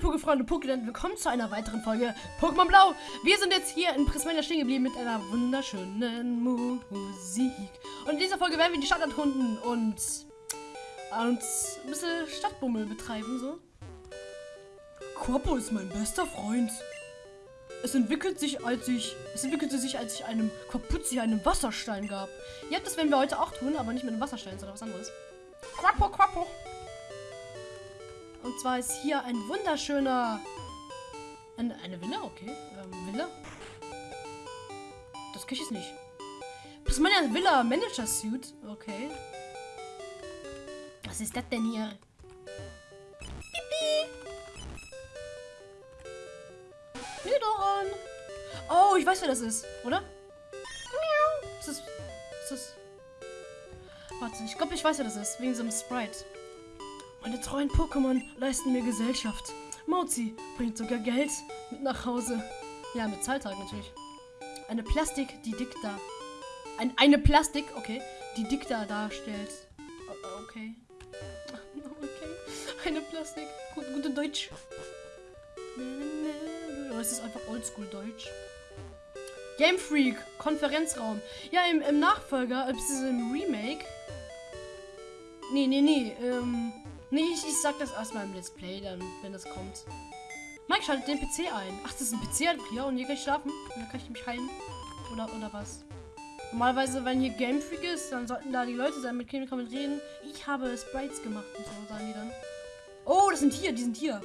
meine Pokéfreunde Pokéland, willkommen zu einer weiteren Folge Pokémon Blau. Wir sind jetzt hier in Prismania stehen geblieben mit einer wunderschönen Musik. Und in dieser Folge werden wir die Stadt erkunden und uns ein bisschen Stadtbummel betreiben, so. Corpo ist mein bester Freund. Es entwickelt sich, als ich, es entwickelte sich, als ich einem Quapuzzi einen Wasserstein gab. Ja, das werden wir heute auch tun, aber nicht mit einem Wasserstein, sondern was anderes. Quapo, Quapo. Und zwar ist hier ein wunderschöner... Eine, eine Villa? Okay. Ähm, Villa? Das krieg ich nicht. Das ist meine Villa Manager Suit. Okay. Was ist das denn hier? Nidoran. Oh, ich weiß, wer das ist, oder? Ist das... Ist das... Warte, ich glaube, ich weiß, wer das ist. Wegen so einem Sprite. Meine treuen Pokémon leisten mir Gesellschaft. Mozi bringt sogar Geld mit nach Hause. Ja, mit Zahltag natürlich. Eine Plastik, die Dikta. Ein, eine Plastik, okay, die Dikta darstellt. O- Okay. Okay. Eine Plastik. Gut, gute Deutsch. Oh, es ist einfach oldschool Deutsch. Game Freak, Konferenzraum. Ja, im, im Nachfolger, beziehungsweise im Remake. Nee, nee, nee. Ähm, nee, ich, ich sag das erstmal im Let's Play, dann, wenn das kommt. Mike schaltet den PC ein. Ach, das ist ein PC hier und hier kann ich schlafen. Und dann kann ich mich heilen. Oder, oder was? Normalerweise, wenn hier Game Freak ist, dann sollten da die Leute sein, mit denen kann man reden. Ich habe Sprites gemacht und so, sagen die dann. Oh, das sind hier, die sind hier.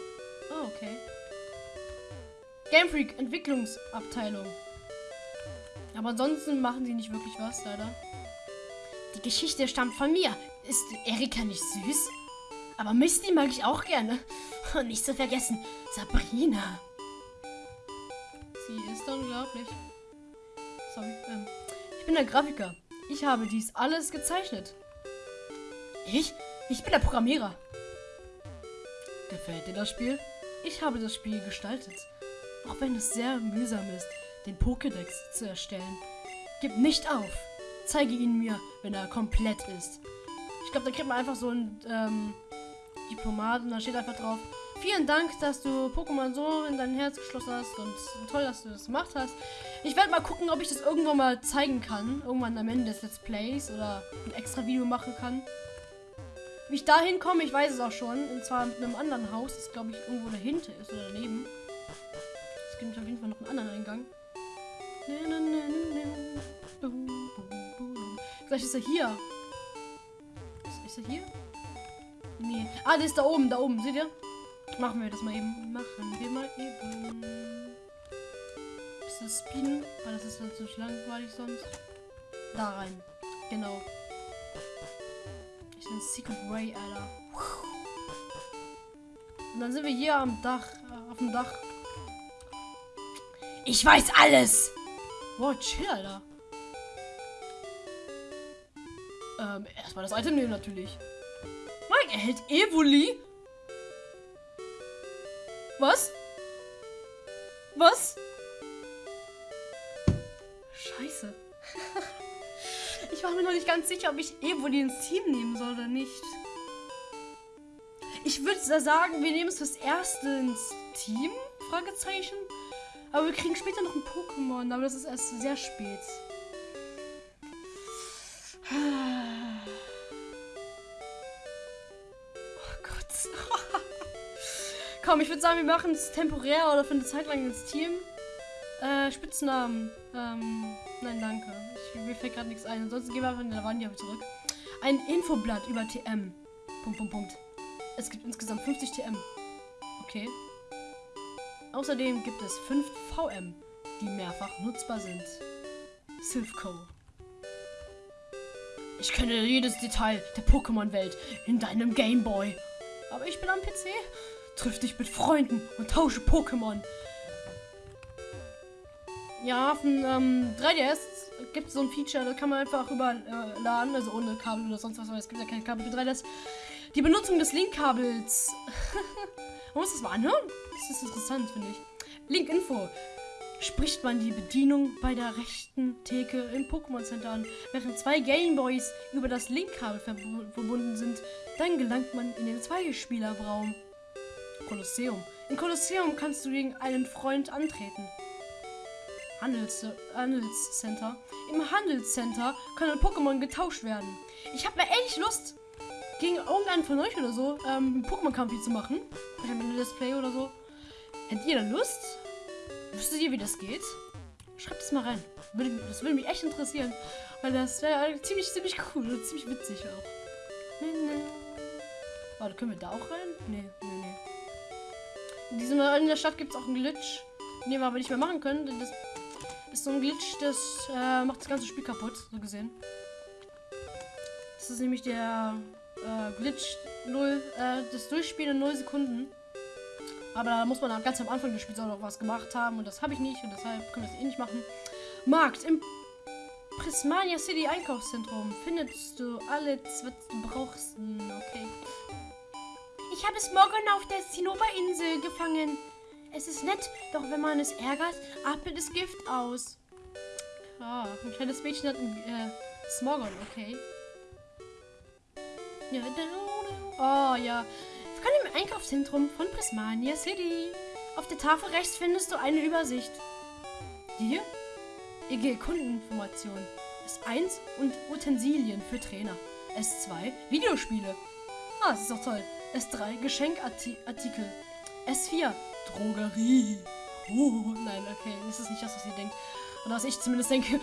Oh, okay. Game Freak, Entwicklungsabteilung. Aber ansonsten machen sie nicht wirklich was, leider. Die Geschichte stammt von mir. Ist Erika nicht süß? Aber Misty mag ich auch gerne. Und nicht zu vergessen, Sabrina. Sie ist unglaublich. Sorry, ähm. Ich bin der Grafiker. Ich habe dies alles gezeichnet. Ich? Ich bin der Programmierer. Gefällt dir das Spiel? Ich habe das Spiel gestaltet. Auch wenn es sehr mühsam ist, den Pokédex zu erstellen. Gib nicht auf. Zeige ihn mir, wenn er komplett ist. Ich glaube, da kriegt man einfach so ein ähm, Diplomat und da steht einfach drauf. Vielen Dank, dass du Pokémon so in dein Herz geschlossen hast und toll, dass du das gemacht hast. Ich werde mal gucken, ob ich das irgendwann mal zeigen kann. Irgendwann am Ende des Let's Plays oder ein extra Video machen kann. Wie ich da hinkomme, ich weiß es auch schon. Und zwar mit einem anderen Haus, das glaube ich irgendwo dahinter ist oder daneben. Es gibt auf jeden Fall noch einen anderen Eingang. Vielleicht ist er hier. Ist er hier? Nee. Ah, der ist da oben, da oben. Seht ihr? Machen wir das mal eben. Machen wir mal eben. Bisschen speeden, weil das ist halt so langweilig sonst. Da rein. Genau. Ich bin Secret Way, Alter. Und dann sind wir hier am Dach, äh, auf dem Dach. Ich weiß alles! Wow, chill, Alter. Ähm, erstmal das Item nehmen natürlich. Mike erhält Evoli. Was? Was? Scheiße. ich war mir noch nicht ganz sicher, ob ich Evoli ins Team nehmen soll oder nicht. Ich würde sagen, wir nehmen es fürs Erste ins Team? Fragezeichen. Aber wir kriegen später noch ein Pokémon, aber das ist erst sehr spät. Komm, ich würde sagen, wir machen es temporär oder für eine Zeit lang ins Team. Äh, Spitznamen. Ähm, nein, danke. Ich, mir fällt gerade nichts ein. Ansonsten gehen wir einfach in der Lavania zurück. Ein Infoblatt über TM. Punkt, Punkt, Punkt. Es gibt insgesamt 50 TM. Okay. Außerdem gibt es 5 VM, die mehrfach nutzbar sind. Silphco. Ich kenne jedes Detail der Pokémon-Welt in deinem Gameboy. Aber ich bin am PC. Triff dich mit Freunden und tausche Pokémon. Ja, auf dem ähm, 3DS gibt es so ein Feature, da kann man einfach überladen, also ohne Kabel oder sonst was, weil es gibt ja keine Kabel für 3DS. Die Benutzung des Link-Kabels. man muss das mal anhören. Das ist interessant, finde ich. Link-Info. Spricht man die Bedienung bei der rechten Theke im Pokémon Center an, während zwei Gameboys über das Link-Kabel verbu- verbunden sind, dann gelangt man in den Zweispielerraum. Kolosseum. Im Kolosseum kannst du gegen einen Freund antreten. Handels Handelscenter. Im Handelscenter können Pokémon getauscht werden. Ich habe mir echt Lust, gegen irgendeinen von euch oder so ähm, einen Pokémon-Kampf zu machen. Mit einem Let's Play oder so. Hättet ihr da Lust? Wüsstet ihr, wie das geht? Schreibt es mal rein. Das würde mich echt interessieren. Weil das wäre ziemlich, ziemlich cool und ziemlich witzig auch. Warte, können wir da auch rein? Nee, nee, nee. Diesem, in der Stadt gibt es auch einen Glitch, den wir aber nicht mehr machen können. Denn das ist so ein Glitch, das äh, macht das ganze Spiel kaputt, so gesehen. Das ist nämlich der äh, Glitch 0, äh, das Durchspielen in 0 Sekunden. Aber da muss man ganz am Anfang des Spiels auch noch was gemacht haben und das habe ich nicht und deshalb können wir das eh nicht machen. Markt im Prismania City Einkaufszentrum findest du alles, was du brauchst. Hm, okay. Ich habe Smogon auf der Zinnober-Insel gefangen. Es ist nett, doch wenn man es ärgert, atmet es Gift aus. Ah, ein kleines Mädchen hat ein äh, Smogon, okay. Ja, oh ja. Willkommen im Einkaufszentrum von Prismania City. Auf der Tafel rechts findest du eine Übersicht. Hier? EG Kundeninformation. S1 und Utensilien für Trainer. S2 Videospiele. Ah, das ist doch toll. S3 Geschenkartikel. S4 Drogerie. Oh, nein, okay. Das ist nicht das, was ihr denkt. Oder was ich zumindest denke.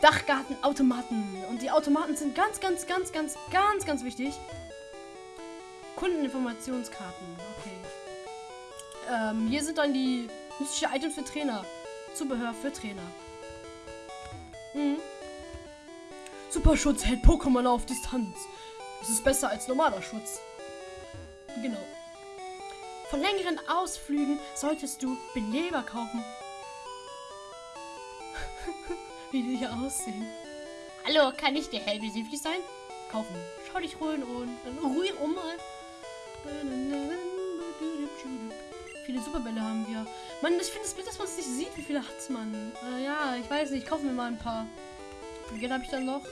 Dachgartenautomaten. Und die Automaten sind ganz, ganz, ganz, ganz, ganz, ganz wichtig. Kundeninformationskarten. Okay. Ähm, hier sind dann die nützliche Items für Trainer. Zubehör für Trainer. Mhm. Superschutz hält Pokémon auf Distanz. Es ist besser als normaler Schutz. Genau. Von längeren Ausflügen solltest du Beleber kaufen. Wie die hier aussehen. Hallo, kann ich dir hellbesichtig sein? Kaufen. Schau dich ruhig und ruhig um mal. Viele Superbälle haben wir. Mann, ich finde es blöd, dass man es nicht sieht. Wie viele hat man? Äh, ja, ich weiß nicht. Kaufen wir mal ein paar. Wie Geld habe ich dann noch?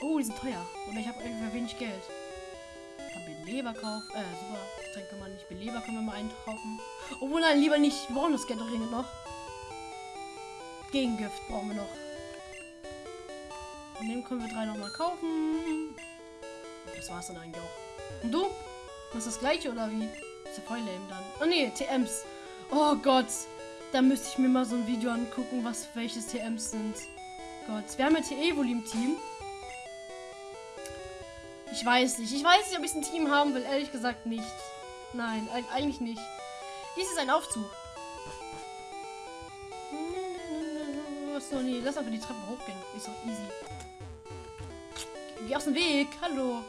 Oh, die sind teuer. Oder ich habe irgendwie wenig Geld. Kann Beleber kaufen. Äh, super. Getränke man nicht. Beleber können wir mal einkaufen. Obwohl, nein, lieber nicht. Wir brauchen das Geld noch. Gegengift brauchen wir noch. Und den können wir drei nochmal kaufen. Das war's dann eigentlich auch. Und du? ist das gleiche oder wie? Ist ja voll lame dann. Oh ne, TMs. Oh Gott. Da müsste ich mir mal so ein Video angucken, was welches TMs sind. Gott. Wir haben ja TE-Evoli im Team. Ich weiß nicht. Ich weiß nicht, ob ich ein Team haben will. Ehrlich gesagt nicht. Nein, eigentlich nicht. Dies ist ein Aufzug. So, nee, lass einfach die Treppe hochgehen. Ist doch easy. Geh aus dem Weg. Hallo.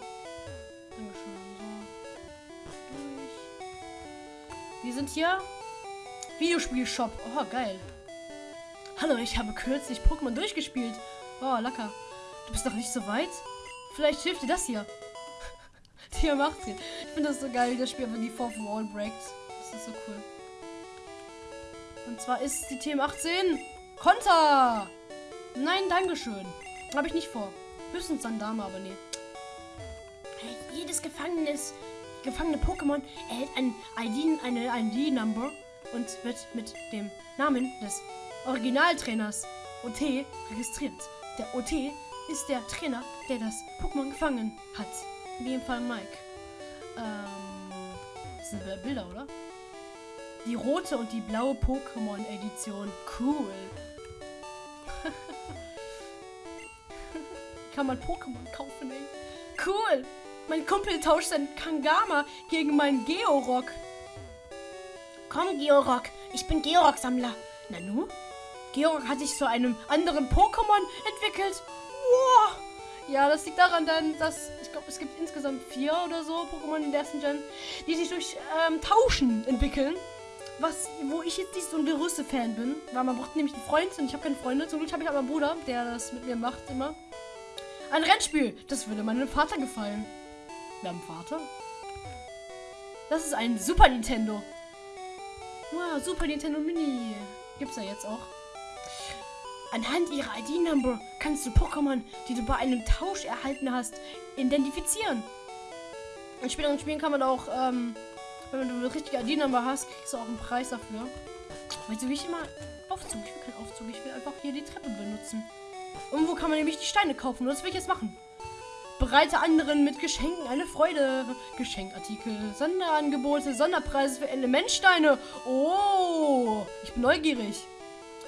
Wir sind hier. Videospiel-Shop. Oh, geil. Hallo, ich habe kürzlich Pokémon durchgespielt. Oh, lecker. Du bist doch nicht so weit? Vielleicht hilft dir das hier. Tier macht Ich finde das so geil, wie das Spiel einfach die Fourth Wall breakt. Das ist so cool. Und zwar ist die TM18 Konter. Nein, Dankeschön. Habe ich nicht vor. Höchstens dann Dame, aber nee. Jedes Gefangenes gefangene Pokémon erhält ein ID, eine ID-Number und wird mit dem Namen des Originaltrainers OT registriert. Der OT ist der Trainer, der das Pokémon gefangen hat. In dem Fall Mike. Ähm, das sind Bilder, oder? Die rote und die blaue Pokémon-Edition. Cool. Kann man Pokémon kaufen, ey. Cool. Mein Kumpel tauscht sein Kangama gegen meinen Georock. Komm, Georock. Ich bin Georock-Sammler. Nanu? Georock hat sich zu einem anderen Pokémon entwickelt. Wow. Ja, das liegt daran dann, dass ich glaube, es gibt insgesamt vier oder so Pokémon in der ersten Gen, die sich durch ähm, Tauschen entwickeln. Was, wo ich jetzt nicht so ein größte Fan bin, weil man braucht nämlich einen Freund und ich habe keine Freunde. Zum Glück habe ich aber einen Bruder, der das mit mir macht immer. Ein Rennspiel, das würde meinem Vater gefallen. Haben Vater. Das ist ein Super Nintendo. Wow, Super Nintendo Mini. Gibt's ja jetzt auch. Anhand ihrer ID-Number kannst du Pokémon, die du bei einem Tausch erhalten hast, identifizieren. In späteren Spielen kann man auch ähm, Wenn du eine richtige ID-Nummer hast, kriegst du auch einen Preis dafür. Weißt du, wie ich immer Aufzug? Ich will keinen Aufzug, ich will einfach hier die Treppe benutzen. Irgendwo kann man nämlich die Steine kaufen und das will ich jetzt machen. Bereite anderen mit Geschenken eine Freude. Geschenkartikel, Sonderangebote, Sonderpreise für Elementsteine. Oh, ich bin neugierig.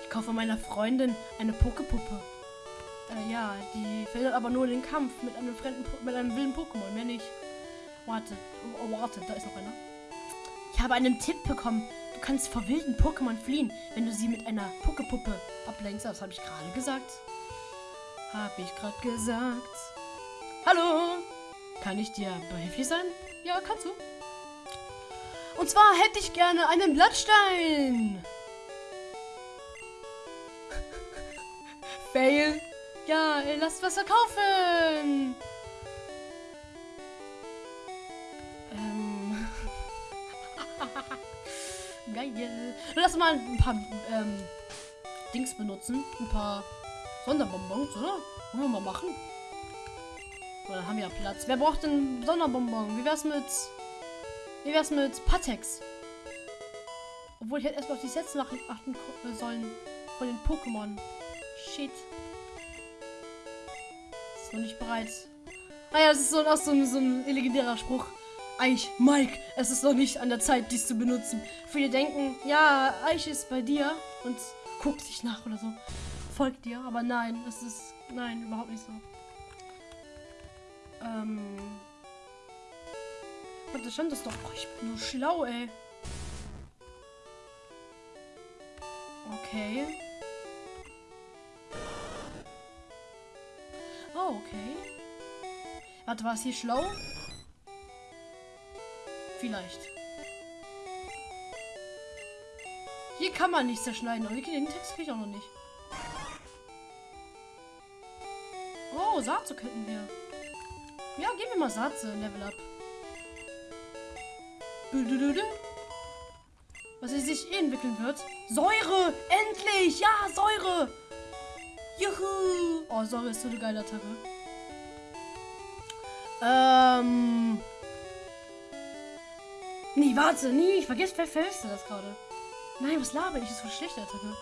Ich kaufe meiner Freundin eine Pokepuppe. Äh, ja, die verhindert aber nur den Kampf mit einem fremden, mit einem wilden Pokémon, mehr nicht. Warte, oh, oh, warte, da ist noch einer. Ich habe einen Tipp bekommen. Du kannst vor wilden Pokémon fliehen, wenn du sie mit einer Pokepuppe ablenkst. Das habe ich gerade gesagt. Habe ich gerade gesagt. Hallo, kann ich dir behilflich sein? Ja, kannst du. Und zwar hätte ich gerne einen Blattstein. Fail. Ja, äh, lass was verkaufen. Ähm. Geil. Lass mal ein paar ähm, Dings benutzen. Ein paar Sonderbonbons, oder? Wollen wir mal machen? Oder haben wir ja Platz? Wer braucht denn Sonderbonbon? Wie wär's mit. Wie wär's mit Patex? Obwohl ich hätte erstmal auf die nach achten ko- sollen. Von den Pokémon. Shit. Ist noch nicht bereit. Ah ja, das ist so, auch so, ein- so ein legendärer Spruch. Eich, Mike, es ist noch nicht an der Zeit, dies zu benutzen. Viele denken, ja, Eich ist bei dir und guckt sich nach oder so. Folgt dir, aber nein, es ist. Nein, überhaupt nicht so. Ähm. Warte, stand das doch. Oh, ich bin nur schlau, ey. Okay. Oh, okay. Warte, war es hier schlau? Vielleicht. Hier kann man nicht zerschneiden, aber den Text kriege ich auch noch nicht. Oh, Saatze könnten wir. Ja, geben wir mal Saatze, Level Up. Was sie sich eh entwickeln wird. Säure! Endlich! Ja, Säure! Juhu! Oh, Säure ist so eine geile Attacke. Ähm. Nee, warte, nee, ich vergesse, wer vergisst das gerade? Nein, was laber ich? Das ist voll schlechte Attacke.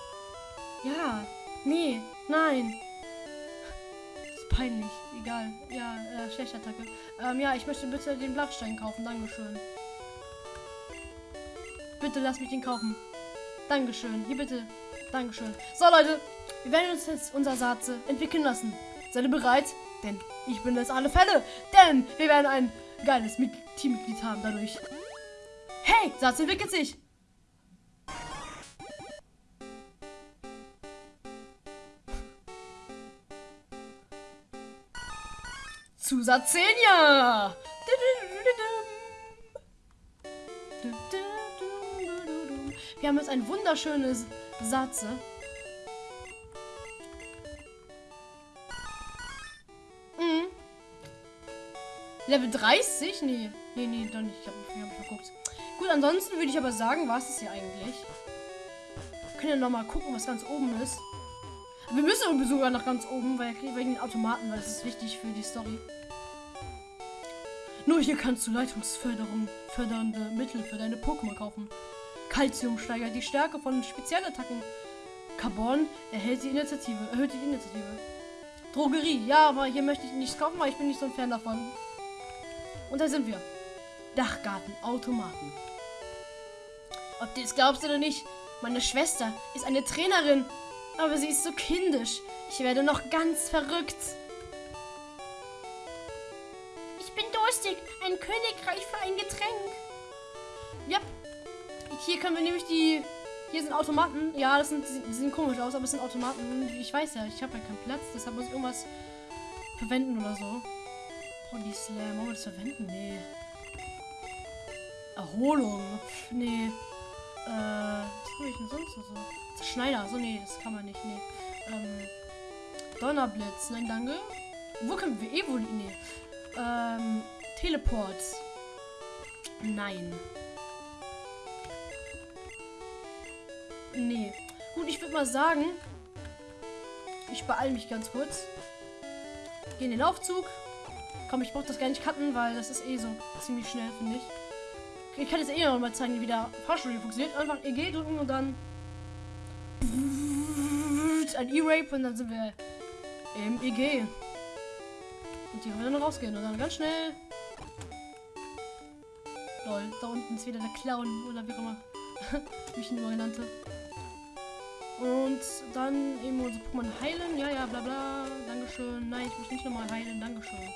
Ja, nee, nein. Das ist peinlich. Egal. Ja, äh, schlechte Attacke. Ähm, ja, ich möchte bitte den Blattstein kaufen. Dankeschön. Bitte lass mich den kaufen. Dankeschön. Hier bitte. Dankeschön. So, Leute. Wir werden uns jetzt unser Saatze entwickeln lassen. Seid ihr bereit? Denn ich bin das alle Fälle. Denn wir werden ein geiles Mit Teammitglied haben dadurch. Hey, Satz entwickelt sich. Zusatz 10 ja. Wir haben jetzt ein wunderschönes Satze. Level 30? Nee. Nee, nee, doch nicht. Ich hab verguckt. Gut, ansonsten würde ich aber sagen, war es das hier eigentlich. Wir können ja nochmal gucken, was ganz oben ist. Wir müssen sogar nach ganz oben, weil wegen den Automaten, weil das ist wichtig für die Story. Nur hier kannst du Leitungsförderung fördernde Mittel für deine Pokémon kaufen. Calcium steigert die Stärke von Spezialattacken. Carbon erhält die Initiative, erhöht die Initiative. Drogerie, ja, aber hier möchte ich nichts kaufen, weil ich bin nicht so ein Fan davon. Und da sind wir. Dachgarten, Automaten. Ob du es glaubst oder nicht, meine Schwester ist eine Trainerin, aber sie ist so kindisch. Ich werde noch ganz verrückt. Ich bin durstig. Ein Königreich für ein Getränk. Ja. Hier können wir nämlich die. Hier sind Automaten. Ja, das sind, die sehen komisch aus, aber es sind Automaten. Ich weiß ja, ich habe ja keinen Platz, deshalb muss ich irgendwas verwenden oder so. Holy Slam, wollen das verwenden? Nee. Erholung. Pff, nee. Äh, was habe ich denn sonst so? Schneider. So, nee, das kann man nicht. Nee. Ähm, Donnerblitz. Nein, danke. Wo können wir evolieren? Nee. Ähm, Teleport. Nein. Nee. Gut, ich würde mal sagen, ich beeile mich ganz kurz. Geh in den Aufzug. Komm, ich brauche das gar nicht cutten, weil das ist eh so ziemlich schnell, finde ich. Ich kann jetzt eh noch mal zeigen, wie der Fahrstuhl funktioniert. Einfach EG drücken und dann ein E-Rape und dann sind wir im EG. Und hier können wir dann rausgehen und dann ganz schnell. Lol, da unten ist wieder der Clown oder wie auch immer. wie ich ihn immer genannte. Und dann eben unsere Pokémon heilen. Ja, ja, bla bla. Dankeschön. Nein, ich muss nicht nochmal heilen. Dankeschön.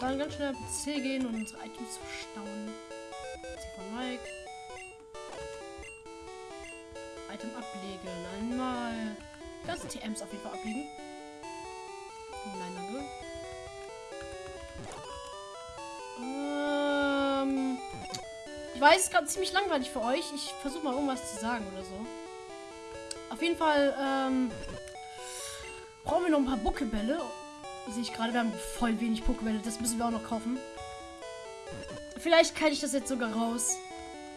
Dann ganz schnell C gehen und unsere Items verstauen. C von Mike. Item ablegen. Einmal. Ganze TMs auf jeden Fall ablegen. Nein, danke. Ähm, ich weiß, es ist gerade ziemlich langweilig für euch. Ich versuche mal irgendwas zu sagen oder so. Auf jeden Fall ähm, brauchen wir noch ein paar Buckebälle. Sehe ich gerade, wir haben voll wenig Pokebälle. Das müssen wir auch noch kaufen. Vielleicht kann ich das jetzt sogar raus.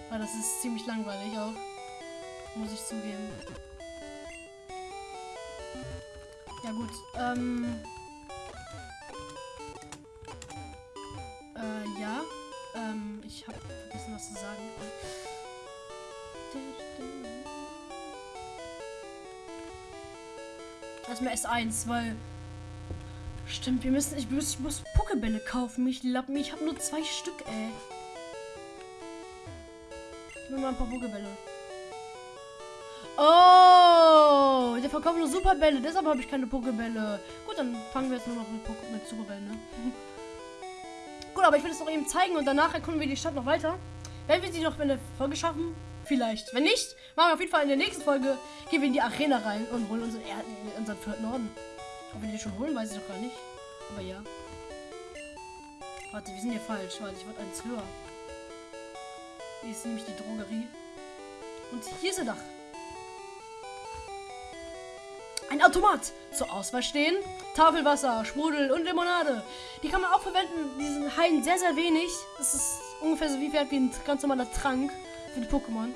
Weil das ist ziemlich langweilig auch. Muss ich zugeben. Ja gut. Ähm. Äh, ja. Ähm, ich habe vergessen, was zu sagen. Erstmal S1, weil. Stimmt, wir müssen. Ich muss, ich muss Pokebälle kaufen. Ich lappen. Ich habe nur zwei Stück, ey. Ich will mal ein paar Pokebälle. Oh, der verkauft nur Superbälle. Deshalb habe ich keine Pokebälle. Gut, dann fangen wir jetzt nur noch mit, Poke mit Superbällen, ne? Gut, aber ich will es noch eben zeigen und danach erkunden wir die Stadt noch weiter. Wenn wir sie noch in der Folge schaffen, vielleicht. Wenn nicht, machen wir auf jeden Fall in der nächsten Folge, gehen wir in die Arena rein und holen unseren, er unseren vierten Orden. Ob wir die schon holen, weiß ich doch gar nicht. Aber ja. Warte, wir sind hier falsch. Warte, ich wollte eins höher. Hier ist nämlich die Drogerie. Und hier ist ein Dach. Ein Automat zur Auswahl stehen. Tafelwasser, Sprudel und Limonade. Die kann man auch verwenden. Die sind heilen sehr, sehr wenig. Das ist ungefähr so viel wert wie ein ganz normaler Trank für die Pokémon.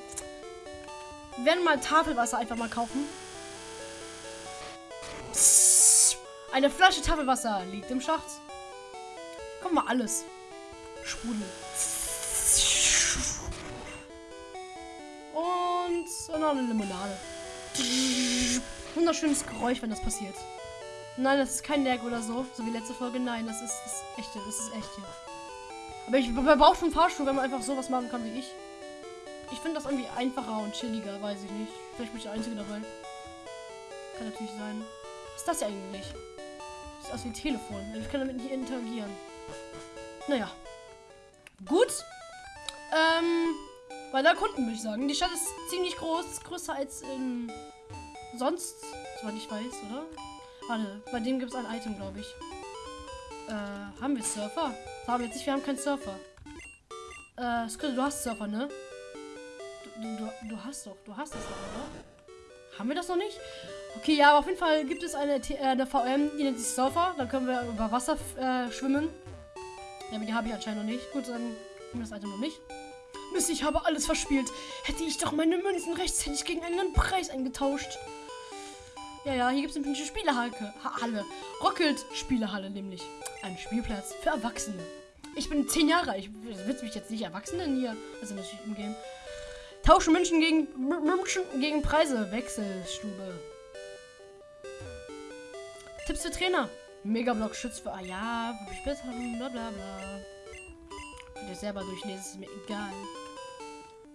Wir werden mal Tafelwasser einfach mal kaufen. Eine Flasche Tafelwasser liegt im Schacht. Komm mal alles. Sprudel. Und noch eine Limonade. Wunderschönes Geräusch, wenn das passiert. Nein, das ist kein Lag oder so, so wie letzte Folge. Nein, das ist das echte, das ist echt hier. Aber ich brauche schon Fahrstuhl, wenn man einfach sowas machen kann wie ich. Ich finde das irgendwie einfacher und chilliger, weiß ich nicht. Vielleicht bin ich der Einzige dabei. Kann natürlich sein. Was ist das hier eigentlich? Ist aus wie ein Telefon. Ich kann damit nicht interagieren. Naja. Gut. Ähm, weil da Kunden würde ich sagen. Die Stadt ist ziemlich groß, größer als in sonst, soweit ich weiß, oder? Warte, bei dem gibt es ein Item, glaube ich. Äh, haben wir Surfer? Das haben wir jetzt nicht, wir haben keinen Surfer. Äh, Skrill, du hast Surfer, ne? Du, du, du hast doch, du hast das doch, oder? Haben wir das noch nicht? Okay, ja, aber auf jeden Fall gibt es eine, äh, eine VM, die nennt sich Surfer. Dann können wir über Wasser äh, schwimmen. Ja, aber die habe ich anscheinend noch nicht. Gut, dann haben wir das Item noch nicht. Mist, ich habe alles verspielt. Hätte ich doch meine Münzen rechtzeitig gegen einen Preis eingetauscht. Ja, ja, hier gibt es eine Spielehalle. Halle. Rockelt Spielehalle nämlich. Ein Spielplatz für Erwachsene. Ich bin 10 Jahre alt. Ich will mich jetzt nicht Erwachsenen hier. Also natürlich im Game. Tauschen München gegen München gegen Preise. Wechselstube. Tipps für Trainer. Megablock schützt für. Ah ja, bla bla bla. Könnt ihr selber durchlesen, ist mir egal.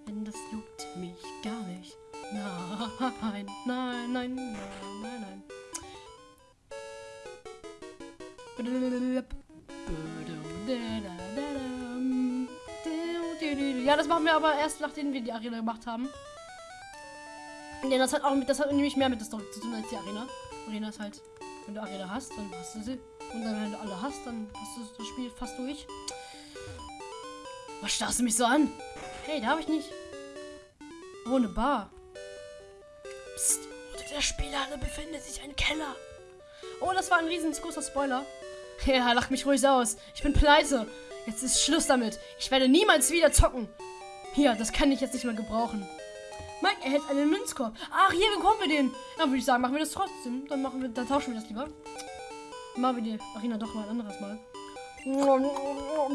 Denn das juckt mich gar nicht. Nein, nein, nein, nein, nein, nein. Ja, das machen wir aber erst, nachdem wir die Arena gemacht haben. Ja, das hat auch mit, das hat nämlich mehr mit der Story zu tun als die Arena. Arena ist halt, wenn du Arena hast, dann hast du sie. Und dann, wenn du alle hast, dann hast du das Spiel fast durch. Was starrst du mich so an? Hey, da habe ich nicht. Oh, eine Bar. Psst, unter der Spielhalle befindet sich ein Keller. Oh, das war ein riesengroßer Spoiler. Ja, lach mich ruhig aus. Ich bin pleite. Jetzt ist Schluss damit. Ich werde niemals wieder zocken. Hier, das kann ich jetzt nicht mehr gebrauchen. Mike erhält einen Münzkorb. Ach, hier bekommen wir den. Dann würde ich sagen, machen wir das trotzdem. Dann machen wir, dann tauschen wir das lieber. Machen wir die Arena doch mal ein anderes Mal.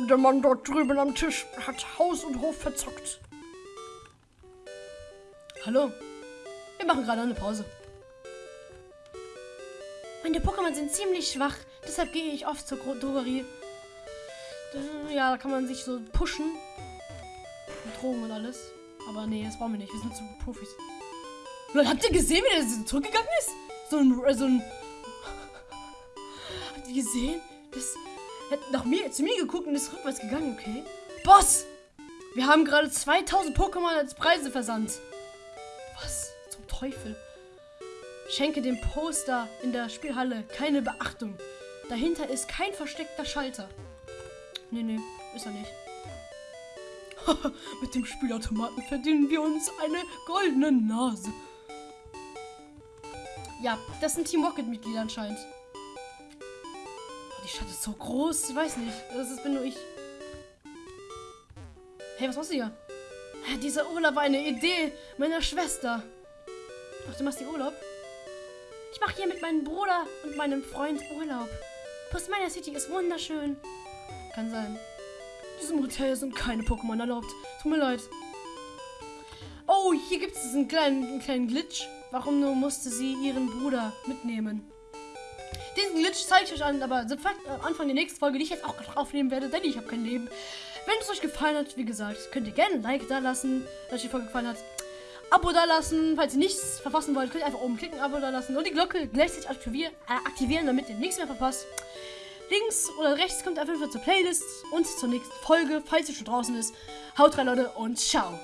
Der Mann dort drüben am Tisch hat Haus und Hof verzockt. Hallo? Wir machen gerade eine Pause. Meine Pokémon sind ziemlich schwach, deshalb gehe ich oft zur Drogerie. Ja, da kann man sich so pushen. Mit Drogen und alles. Aber nee, das brauchen wir nicht. Wir sind zu Profis. Leute, habt ihr gesehen, wie der zurückgegangen ist? So ein. äh, So ein habt ihr gesehen? Das hat nach mir, zu mir geguckt und ist rückwärts gegangen, okay? Boss! Wir haben gerade 2000 Pokémon als Preise versandt. Was zum Teufel? Schenke dem Poster in der Spielhalle keine Beachtung. Dahinter ist kein versteckter Schalter. Nee, nee, ist er nicht. Mit dem Spielautomaten verdienen wir uns eine goldene Nase. Ja, das sind Team Rocket-Mitglieder anscheinend. Die Stadt ist so groß, ich weiß nicht. Das ist, bin nur ich. Hey, was machst du hier? Dieser Urlaub war eine Idee meiner Schwester. Ach, du machst hier Urlaub? Ich mache hier mit meinem Bruder und meinem Freund Urlaub. Post Miner City ist wunderschön. Kann sein. In diesem Hotel sind keine Pokémon erlaubt. Tut mir leid. Oh, hier gibt es einen kleinen, einen kleinen Glitch. Warum nur musste sie ihren Bruder mitnehmen? Diesen Glitch zeige ich euch an, aber am Anfang der nächsten Folge, die ich jetzt auch aufnehmen werde, denn ich habe kein Leben. Wenn es euch gefallen hat, wie gesagt, könnt ihr gerne ein Like da lassen, wenn euch die Folge gefallen hat. Abo da lassen, falls ihr nichts verpassen wollt, könnt ihr einfach oben klicken, Abo da lassen und die Glocke gleichzeitig aktivieren, äh, aktivieren, damit ihr nichts mehr verpasst. Links oder rechts kommt auf jeden Fall zur Playlist und zur nächsten Folge, falls sie schon draußen ist. Haut rein, Leute, und ciao.